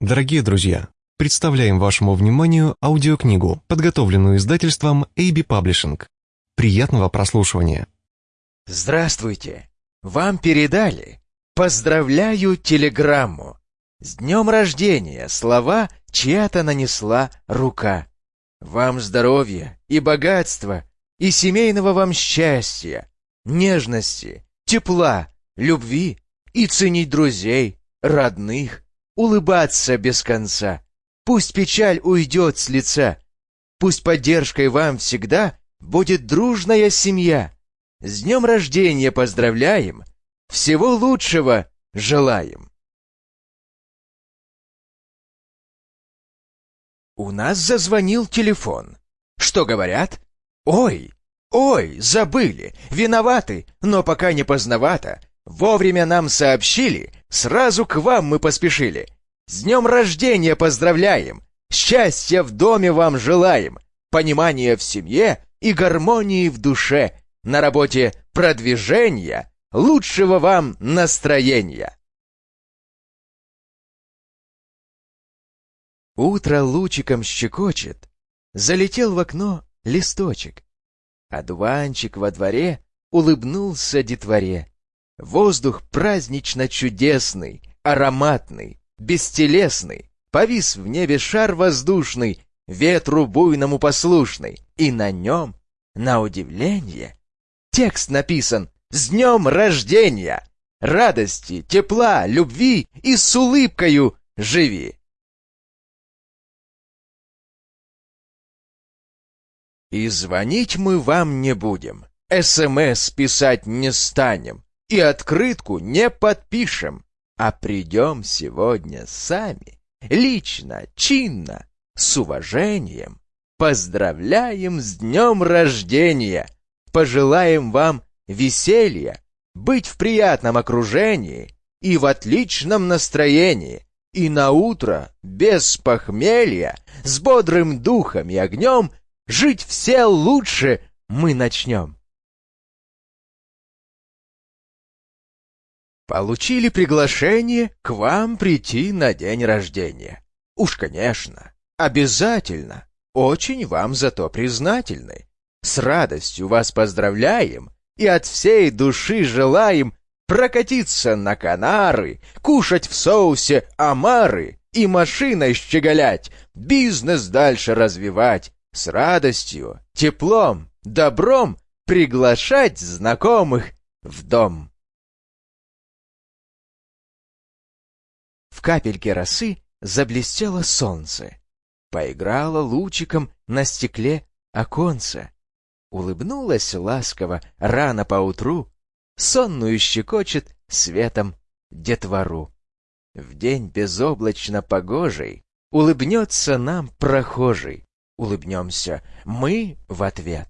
Дорогие друзья, представляем вашему вниманию аудиокнигу, подготовленную издательством AB Publishing. Приятного прослушивания. Здравствуйте! Вам передали. Поздравляю телеграмму. С днем рождения слова чья-то нанесла рука. Вам здоровья и богатства, и семейного вам счастья, нежности, тепла, любви и ценить друзей, родных, улыбаться без конца. Пусть печаль уйдет с лица, пусть поддержкой вам всегда будет дружная семья. С днем рождения поздравляем, всего лучшего желаем. У нас зазвонил телефон. Что говорят? Ой, ой, забыли, виноваты, но пока не поздновато. Вовремя нам сообщили, сразу к вам мы поспешили. С днем рождения поздравляем! Счастья в доме вам желаем! Понимания в семье и гармонии в душе! На работе продвижения, лучшего вам настроения! Утро лучиком щекочет, залетел в окно листочек. Одуванчик во дворе улыбнулся детворе. Воздух празднично чудесный, ароматный, бестелесный, повис в небе шар воздушный, ветру буйному послушный, и на нем, на удивление, текст написан «С днем рождения!» Радости, тепла, любви и с улыбкою живи. И звонить мы вам не будем, СМС писать не станем, и открытку не подпишем, а придем сегодня сами, лично, чинно, с уважением. Поздравляем с днем рождения! Пожелаем вам веселья, быть в приятном окружении и в отличном настроении, и на утро без похмелья, с бодрым духом и огнем жить все лучше мы начнем. Получили приглашение к вам прийти на день рождения. Уж, конечно, обязательно. Очень вам за то признательны. С радостью вас поздравляем и от всей души желаем прокатиться на Канары, кушать в соусе омары и машиной щеголять, бизнес дальше развивать, с радостью, теплом, добром приглашать знакомых в дом. В капельке росы заблестело солнце. Поиграло лучиком на стекле оконце. Улыбнулась ласково рано поутру, Сонную щекочет светом детвору. В день безоблачно погожий Улыбнется нам прохожий. Улыбнемся мы в ответ.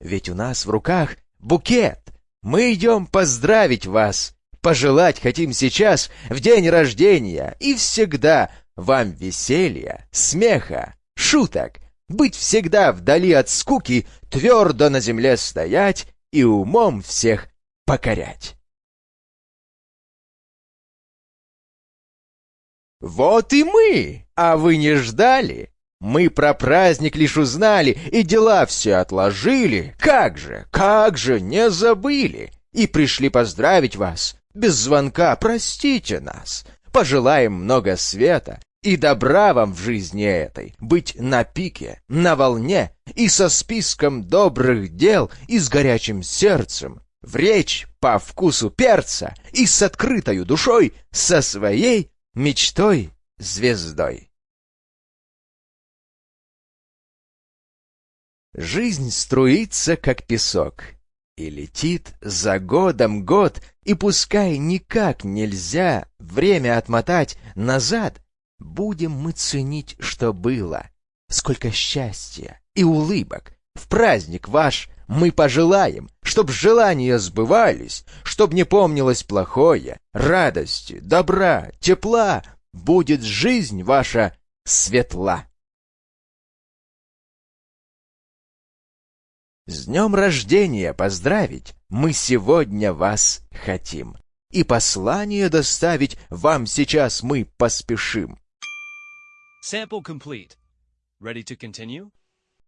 Ведь у нас в руках букет. Мы идем поздравить вас Пожелать хотим сейчас, в день рождения, и всегда вам веселья, смеха, шуток, быть всегда вдали от скуки, твердо на земле стоять и умом всех покорять. Вот и мы, а вы не ждали? Мы про праздник лишь узнали и дела все отложили. Как же, как же не забыли? И пришли поздравить вас без звонка, простите нас. Пожелаем много света и добра вам в жизни этой, быть на пике, на волне и со списком добрых дел и с горячим сердцем, в речь по вкусу перца и с открытою душой, со своей мечтой звездой. Жизнь струится, как песок, и летит за годом год, и пускай никак нельзя время отмотать назад, будем мы ценить, что было. Сколько счастья и улыбок в праздник ваш мы пожелаем, чтоб желания сбывались, чтоб не помнилось плохое, радости, добра, тепла, будет жизнь ваша светла. С днем рождения поздравить мы сегодня вас хотим. И послание доставить вам сейчас мы поспешим. Sample complete. Ready to continue?